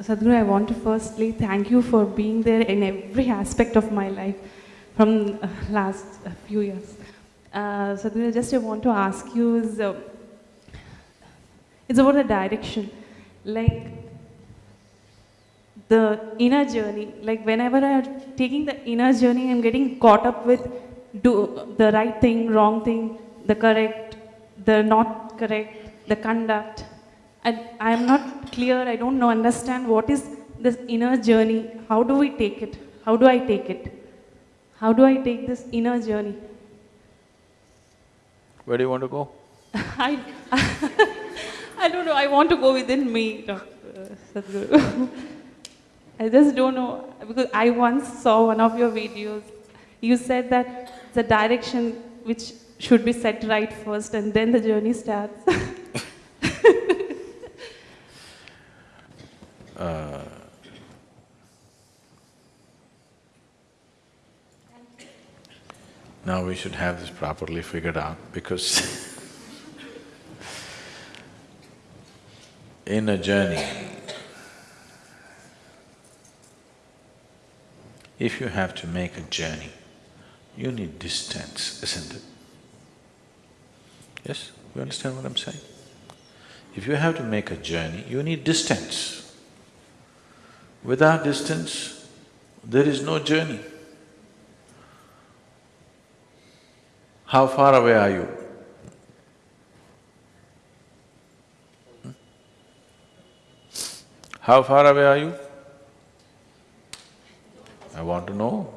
Sadhguru, I want to firstly thank you for being there in every aspect of my life from uh, last uh, few years. Uh, Sadhguru, just I want to ask you is, uh, it's about the direction. Like the inner journey, like whenever I'm taking the inner journey, I'm getting caught up with do the right thing, wrong thing, the correct, the not correct, the conduct. And I'm not clear, I don't know, understand what is this inner journey. How do we take it? How do I take it? How do I take this inner journey? Where do you want to go? I, I don't know, I want to go within me, Dr. Sadhguru. I just don't know, because I once saw one of your videos. You said that the direction which should be set right first and then the journey starts. Now we should have this properly figured out because in a journey, if you have to make a journey, you need distance, isn't it? Yes, you understand what I'm saying? If you have to make a journey, you need distance. Without distance, there is no journey. How far away are you? Hmm? How far away are you? I want to know.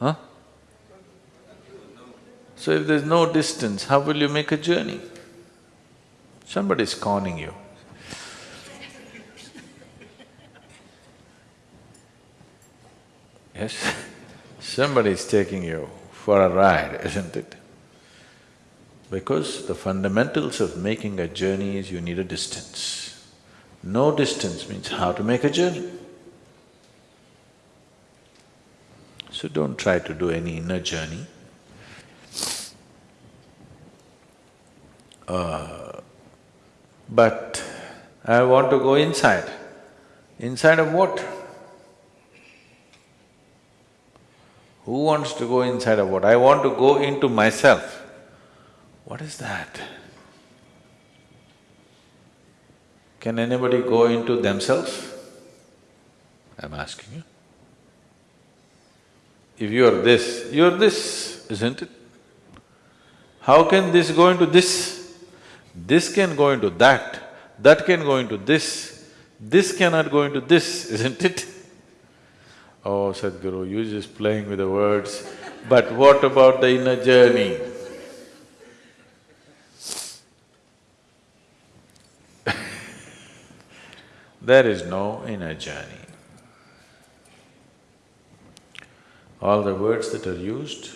Huh? So if there's no distance, how will you make a journey? Somebody is conning you. Yes, somebody is taking you for a ride, isn't it? Because the fundamentals of making a journey is you need a distance. No distance means how to make a journey. So don't try to do any inner journey. Uh, but I want to go inside. Inside of what? Who wants to go inside of what? I want to go into myself. What is that? Can anybody go into themselves? I'm asking you. If you're this, you're this, isn't it? How can this go into this? This can go into that, that can go into this, this cannot go into this, isn't it? Oh, Sadhguru, you're just playing with the words, but what about the inner journey? there is no inner journey. All the words that are used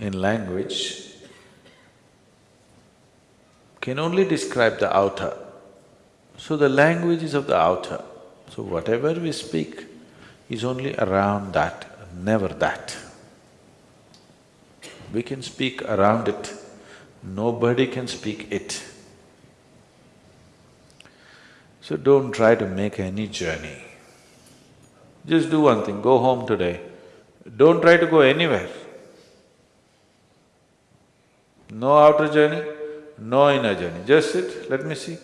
in language can only describe the outer. So the language is of the outer. So whatever we speak is only around that, never that. We can speak around it, nobody can speak it. So don't try to make any journey. Just do one thing, go home today, don't try to go anywhere. No outer journey, no inner journey, just sit, let me see.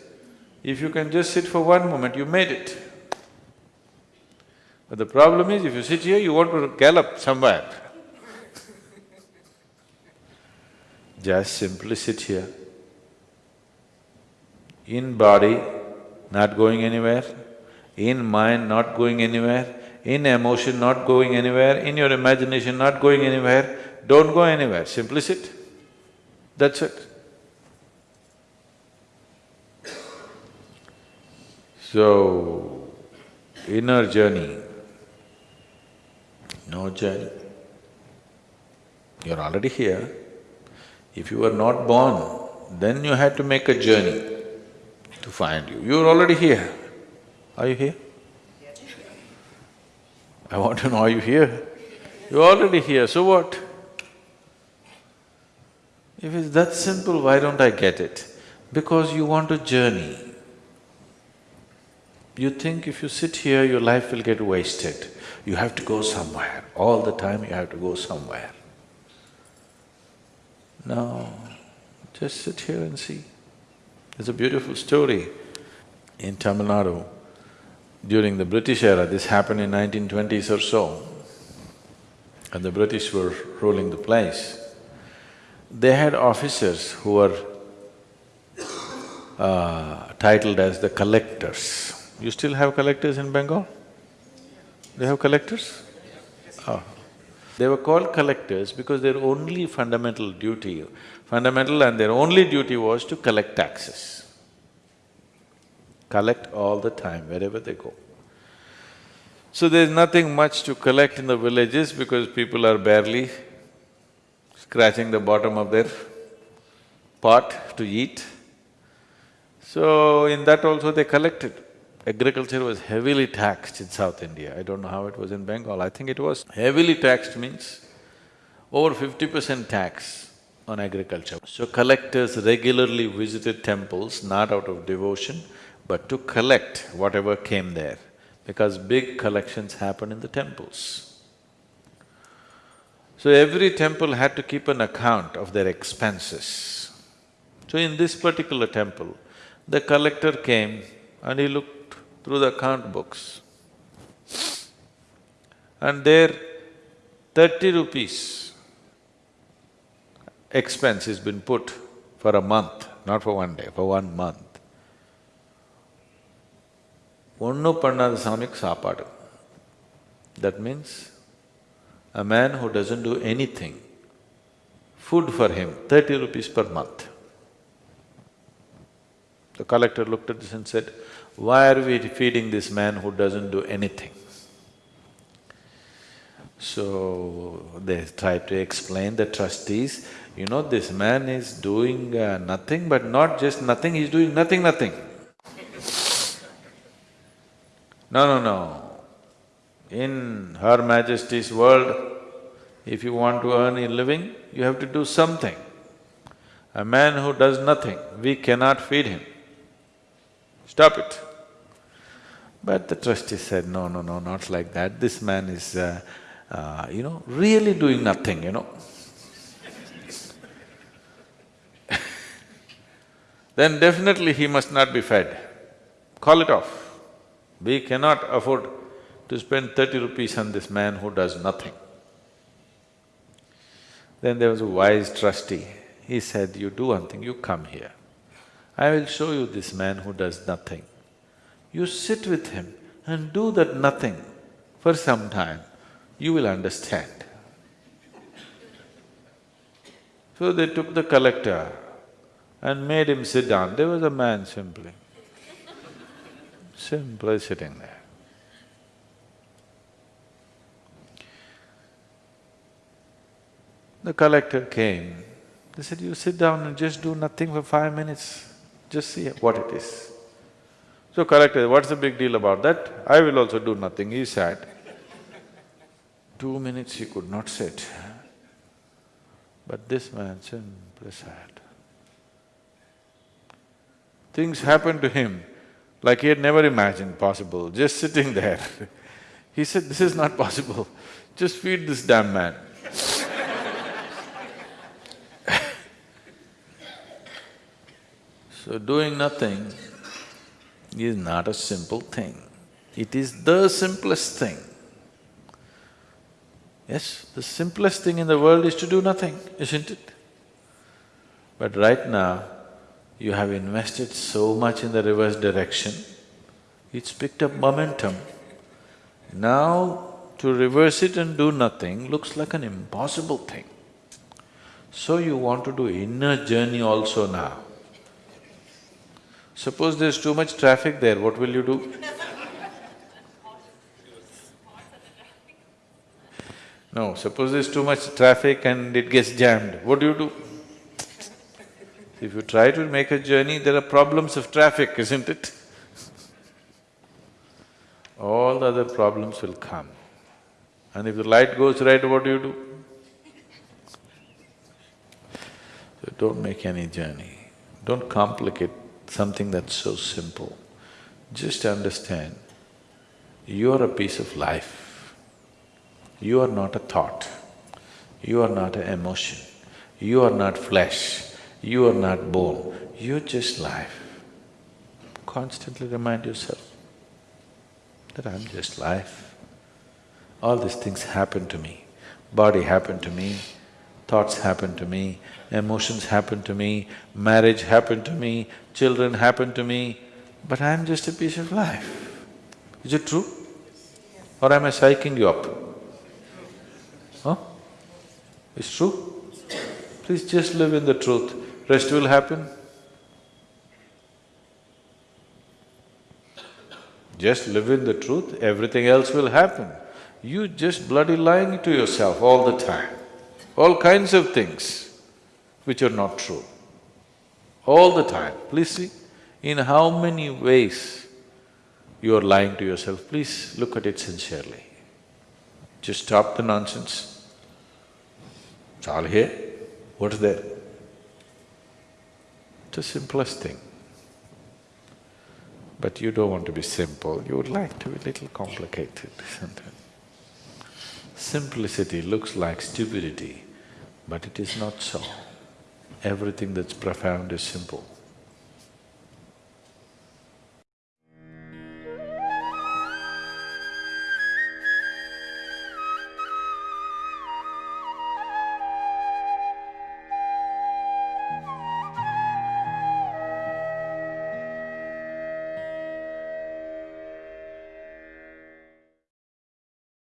If you can just sit for one moment, you made it. But the problem is, if you sit here, you want to gallop somewhere. just simply sit here. In body, not going anywhere, in mind, not going anywhere, in emotion, not going anywhere, in your imagination, not going anywhere, don't go anywhere, simply sit. That's it. So, inner journey, no journey. You're already here. If you were not born, then you had to make a journey to find you. You're already here. Are you here? I want to know, are you here? You're already here, so what? If it's that simple, why don't I get it? Because you want a journey. You think if you sit here, your life will get wasted. You have to go somewhere. All the time you have to go somewhere. No, just sit here and see. It's a beautiful story in Tamil Nadu. During the British era, this happened in 1920s or so, and the British were ruling the place. They had officers who were uh, titled as the collectors. You still have collectors in Bengal? They have collectors? Oh. They were called collectors because their only fundamental duty, fundamental and their only duty was to collect taxes. Collect all the time, wherever they go. So there's nothing much to collect in the villages because people are barely scratching the bottom of their pot to eat. So in that also they collected. Agriculture was heavily taxed in South India. I don't know how it was in Bengal. I think it was heavily taxed means over fifty percent tax on agriculture. So collectors regularly visited temples not out of devotion, but to collect whatever came there, because big collections happen in the temples. So every temple had to keep an account of their expenses. So in this particular temple, the collector came and he looked through the account books. And there, thirty rupees expense has been put for a month, not for one day, for one month. ஒன்னும் பண்ணாத சாமிக்கு சாப்பாடு. That means a man who doesn't do anything, food for him, thirty rupees per month. The collector looked at this and said, why are we feeding this man who doesn't do anything? So, they tried to explain the trustees, you know, this man is doing uh, nothing, but not just nothing, he's doing nothing, nothing. No, no, no. In Her Majesty's world, if you want to earn a living, you have to do something. A man who does nothing, we cannot feed him. Stop it. But the trustee said, no, no, no, not like that. This man is, uh, uh, you know, really doing nothing, you know. then definitely he must not be fed. Call it off. We cannot afford to spend thirty rupees on this man who does nothing. Then there was a wise trustee. He said, you do one thing, you come here. I will show you this man who does nothing. You sit with him and do that nothing for some time, you will understand. So they took the collector and made him sit down. There was a man simply, simply sitting there. The collector came, they said, you sit down and just do nothing for five minutes, just see what it is. So collector, what's the big deal about that? I will also do nothing, he sat. Two minutes he could not sit. But this man simply sat. Things happened to him like he had never imagined possible, just sitting there. He said, this is not possible, just feed this damn man. So doing nothing is not a simple thing. It is the simplest thing. Yes, the simplest thing in the world is to do nothing, isn't it? But right now, you have invested so much in the reverse direction, it's picked up momentum. Now, to reverse it and do nothing looks like an impossible thing. So you want to do inner journey also now. Suppose there's too much traffic there, what will you do? No, suppose there's too much traffic and it gets jammed, what do you do? If you try to make a journey, there are problems of traffic, isn't it? All the other problems will come. And if the light goes red, what do you do? So don't make any journey, don't complicate something that's so simple. Just understand, you are a piece of life. You are not a thought. You are not an emotion. You are not flesh. You are not bone. You're just life. Constantly remind yourself that I'm just life. All these things happen to me. Body happened to me, thoughts happen to me, emotions happen to me, marriage happened to me, children happen to me, but I'm just a piece of life. Is it true? Or am I psyching you up? Huh? It's true? Please just live in the truth, rest will happen. Just live in the truth, everything else will happen. You just bloody lying to yourself all the time, all kinds of things which are not true. All the time, please see, in how many ways you are lying to yourself, please look at it sincerely. Just stop the nonsense. It's all here, what's there? It's the simplest thing. But you don't want to be simple, you would like to be little complicated, isn't it? Simplicity looks like stupidity, but it is not so. Everything that's profound is simple.